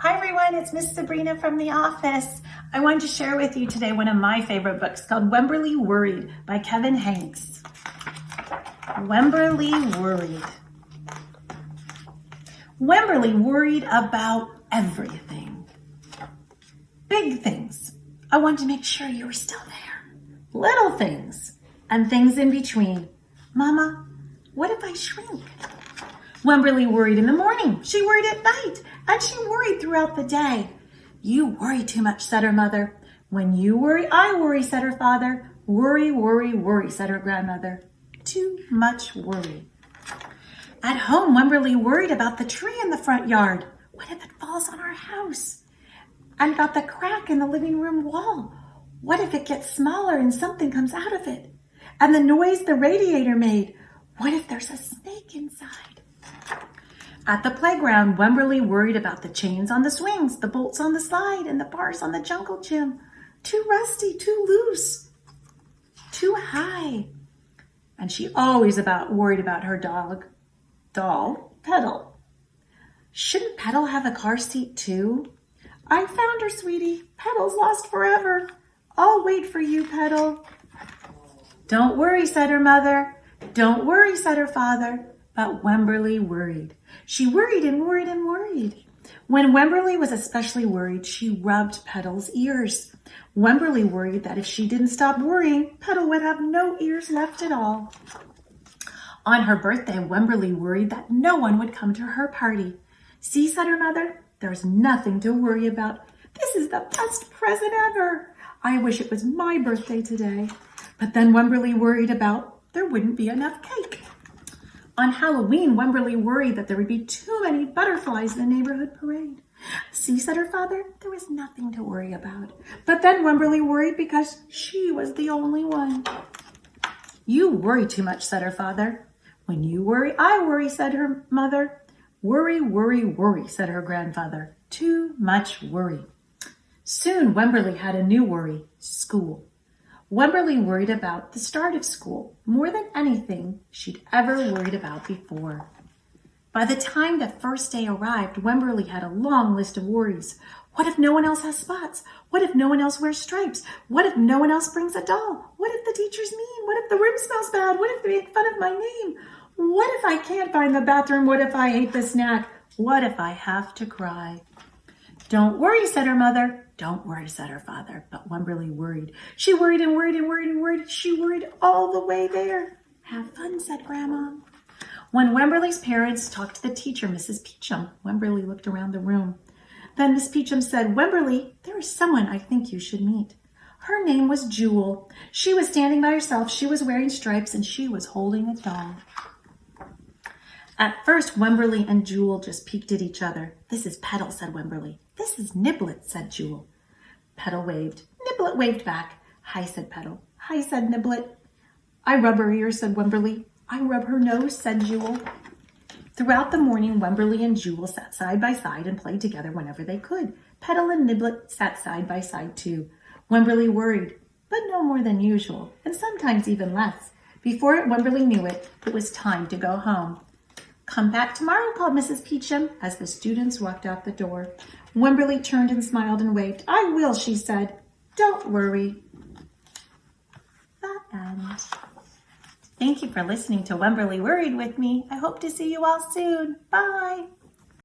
Hi everyone, it's Miss Sabrina from the office. I wanted to share with you today one of my favorite books called Wemberly Worried by Kevin Henkes. Wemberly Worried. Wemberly worried about everything. Big things. I wanted to make sure you were still there. Little things and things in between. Mama, what if I shrink? Wemberly worried in the morning. She worried at night. And she worried throughout the day. You worry too much, said her mother. When you worry, I worry, said her father. Worry, worry, worry, said her grandmother. Too much worry. At home, Wemberly worried about the tree in the front yard. What if it falls on our house? And about the crack in the living room wall. What if it gets smaller and something comes out of it? And the noise the radiator made. What if there's a snake inside? At the playground, Wemberly worried about the chains on the swings, the bolts on the slide, and the bars on the jungle gym. Too rusty, too loose, too high. And she always about worried about her dog, doll, Petal. Shouldn't Petal have a car seat too? I found her, sweetie. Petal's lost forever. I'll wait for you, Petal. Don't worry, said her mother. Don't worry, said her father. But Wemberly worried. She worried and worried and worried. When Wemberly was especially worried, she rubbed Petal's ears. Wemberly worried that if she didn't stop worrying, Petal would have no ears left at all. On her birthday, Wemberly worried that no one would come to her party. See, said her mother, there's nothing to worry about. This is the best present ever. I wish it was my birthday today. But then Wemberly worried about there wouldn't be enough cake. On Halloween, Wemberly worried that there would be too many butterflies in the neighborhood parade. See, said her father, there was nothing to worry about. But then Wemberly worried because she was the only one. You worry too much, said her father. When you worry, I worry, said her mother. Worry, worry, worry, said her grandfather. Too much worry. Soon Wemberly had a new worry, school. Wemberly worried about the start of school more than anything she'd ever worried about before. By the time the first day arrived, Wemberly had a long list of worries. What if no one else has spots? What if no one else wears stripes? What if no one else brings a doll? What if the teacher's mean? What if the room smells bad? What if they make fun of my name? What if I can't find the bathroom? What if I hate the snack? What if I have to cry? Don't worry, said her mother. Don't worry, said her father. But Wemberly worried. She worried and worried and worried and worried. She worried all the way there. Have fun, said Grandma. When Wemberly's parents talked to the teacher, Mrs. Peachum, Wemberly looked around the room. Then Miss Peachum said, Wemberly, there is someone I think you should meet. Her name was Jewel. She was standing by herself. She was wearing stripes and she was holding a doll. At first, Wemberly and Jewel just peeked at each other. This is Petal, said Wemberly. This is Niblet, said Jewel. Petal waved. Niblet waved back. Hi, said Petal. Hi, said Niblet. I rub her ears, said Wemberly. I rub her nose, said Jewel. Throughout the morning, Wemberly and Jewel sat side by side and played together whenever they could. Petal and Niblet sat side by side too. Wemberly worried, but no more than usual, and sometimes even less. Before Wemberly knew it, it was time to go home. Come back tomorrow, called Mrs. Peachum as the students walked out the door. Wemberly turned and smiled and waved. I will, she said. Don't worry. The end. Thank you for listening to Wemberly Worried with me. I hope to see you all soon. Bye.